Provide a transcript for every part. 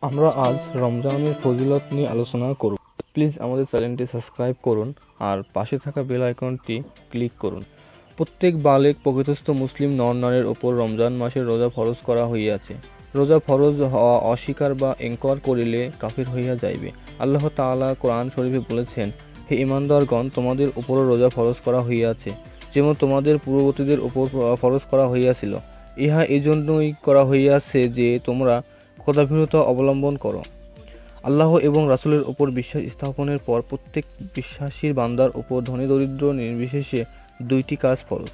আমরা আজ রমজানের ফজিলত নিয়ে আলোচনা করব। প্লিজ আমাদের চ্যানেলটি সাবস্ক্রাইব করুন আর পাশে থাকা বেল আইকনটি ক্লিক করুন। প্রত্যেক বালেক প্রকৃতস্থ মুসলিম নর-নারীর ওপর রমজান মাসের রোজা ফরজ করা হইয়াছে। রোজা ফরজ হওয়া অস্বীকার বা এনকর করিলে কাফির হইয়া যাইবে। আল্লাহ তাআলা কোরআন শরীফে বলেছেন, হে ইমানদারগণ তোমাদের উপরও রোজা ফরজ করা হইয়াছে, যেমন তোমাদের পূর্ববর্তীদের উপর ফরজ করা হইয়াছিল। ইহা এজন্যই করা হইয়াছে যে তোমরা ক্ষুধাভীরতা অবলম্বন করো। আল্লাহ এবং রাসুলের উপর বিশ্বাস স্থাপনের পর প্রত্যেক বিশ্বাসীর বান্দার উপর ধনী, দরিদ্র, নির্বিশেষে দুইটি কাজ ফরজ।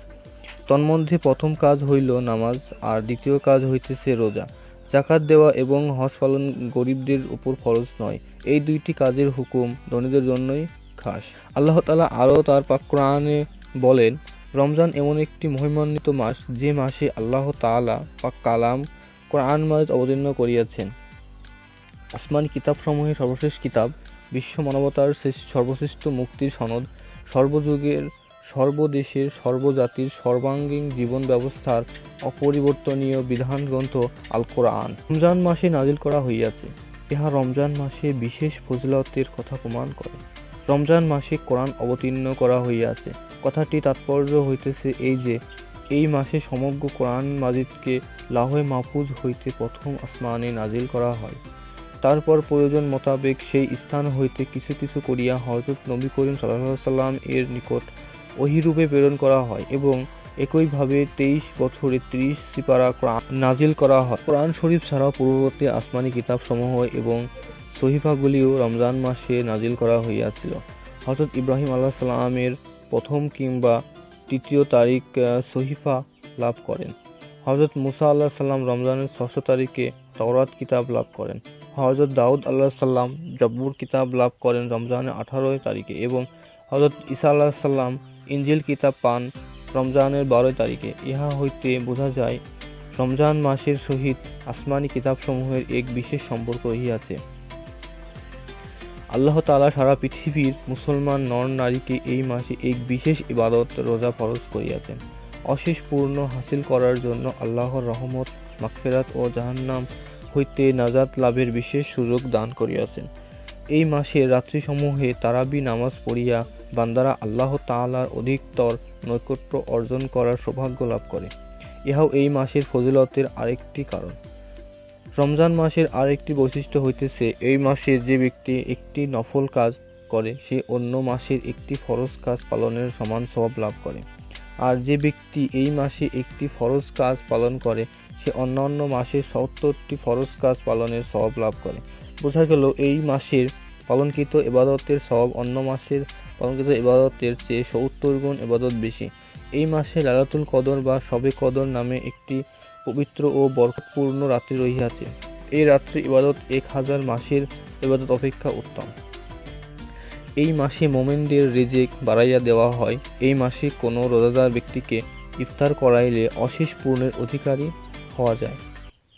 তন্মধ্যে প্রথম কাজ হইল নামাজ, আর দ্বিতীয় কাজ হইতেছে রোজা। জাকাত দেওয়া এবং হজ পালন গরিবদের উপর ফরজ নয়। এই দুইটি কাজের হুকুম ধনীদের জন্যই খাস। আল্লাহ তালা আরও তার পাক কোরআনে বলেন, রমজান এমন একটি মহিমান্বিত মাস যে মাসে আল্লাহ তাআলা পাক কালাম কোরআন মাজিদ অবতীর্ণ করিয়াছেন। আসমানি কিতাবসমূহের সর্বশেষ কিতাব, বিশ্ব মানবতার সর্বশ্রেষ্ঠ মুক্তির সনদ, সর্বযুগের, সর্বদেশের, সর্বজাতির, সর্বাঙ্গীন জীবন ব্যবস্থার অপরিবর্তনীয় বিধান গ্রন্থ আল কোরআন রমজান মাসে নাজিল করা হইয়াছে। ইহা রমজান মাসে বিশেষ ফজিলতের কথা প্রমাণ করে। রমজান মাসে কোরআন অবতীর্ণ করা হইয়াছে। কথাটি তাৎপর্য হইতেছে এই যে এই মাসে সমগ্র কোরআন মাজিদকে লাহে মাহফুজ হইতে প্রথম আসমানে নাজিল করা হয়। তারপর প্রয়োজন মোতাবেক সেই স্থান হইতে কিছু কিছু করিয়া হযরত নবী করিম সাল্লাল্লাহু সাল্লাম এর নিকট ওহিরূপে প্রেরণ করা হয় এবং একইভাবে তেইশ বছরে ত্রিশ সিপারা কোরআন নাজিল করা হয়। কোরআন শরীফ ছাড়াও পূর্ববর্তী আসমানি কিতাবসমূহ এবং সহিফাগুলিও রমজান মাসে নাজিল করা হইয়াছিল। হযরত ইব্রাহিম আল্লাহ সাল্লামের প্রথম কিংবা তৃতীয় তারিখ সহিফা লাভ করেন। হযরত মুসা আল্লাহ সাল্লাম রমজানের ষষ্ঠ তারিখে তওরাত কিতাব লাভ করেন। হযরত দাউদ আল্লাহ সাল্লাম জব্বুর কিতাব লাভ করেন রমজানের আঠারোই তারিখে এবং হযরত ঈসা আল্লাহ সাল্লাম ইঞ্জিল কিতাব পান রমজানের বারোই তারিখে। ইহা হইতে বোঝা যায়, রমজান মাসের সহিত আসমানি কিতাবসমূহের এক বিশেষ সম্পর্ক রহিয়াছে। আল্লাহ তাআলা সারা পৃথিবীর মুসলমান নর নারীকে এই মাসে এক বিশেষ ইবাদত রোজা ফরজ করিয়াছেন। অশেষ পূর্ণ হাসিল করার জন্য আল্লাহর রহমত মাকফেরাত ও জাহান্নাম হইতে নাজাত লাভের বিশেষ সুযোগ দান করিয়াছেন। এই মাসে রাত্রিসমূহে তারাবি নামাজ পড়িয়া বান্দারা আল্লাহ তাআলার অধিকতর নৈকট্য অর্জন করার সৌভাগ্য লাভ করে। ইহাও এই মাসের ফজিলতের আরেকটি কারণ। রমজান মাসের আরেকটি বৈশিষ্ট্য হইতেছে, এই মাসে যে ব্যক্তি একটি নফল কাজ করে, সে অন্য মাসের একটি ফরজ কাজ পালনের সমান স্বভাব লাভ করে। আর যে ব্যক্তি এই মাসে একটি ফরজ কাজ পালন করে, সে অন্যান্য মাসে সত্তরটি ফরজ কাজ পালনের স্বভাব লাভ করে। বোঝা গেল, এই মাসের পালনকৃত ইবাদতের স্বভাব অন্য মাসের পালনকৃত এবাদতের চেয়ে সত্তর গুণ এবাদত বেশি। মাসে লালাতুল কদর বা সবে কদর নামে একটি পবিত্র ও বরকতপূর্ণ রাত্রি রহিয়াছে। এই রাত্রি ইবাদত এক হাজার মাসের ইবাদত অপেক্ষা উত্তম। এই মাসে মোমেনদের রেজেক বাড়াইয়া দেওয়া হয়। এই মাসে কোনো রোজাদার ব্যক্তিকে ইফতার করাইলে অশেষ পূর্ণের অধিকারী হওয়া যায়।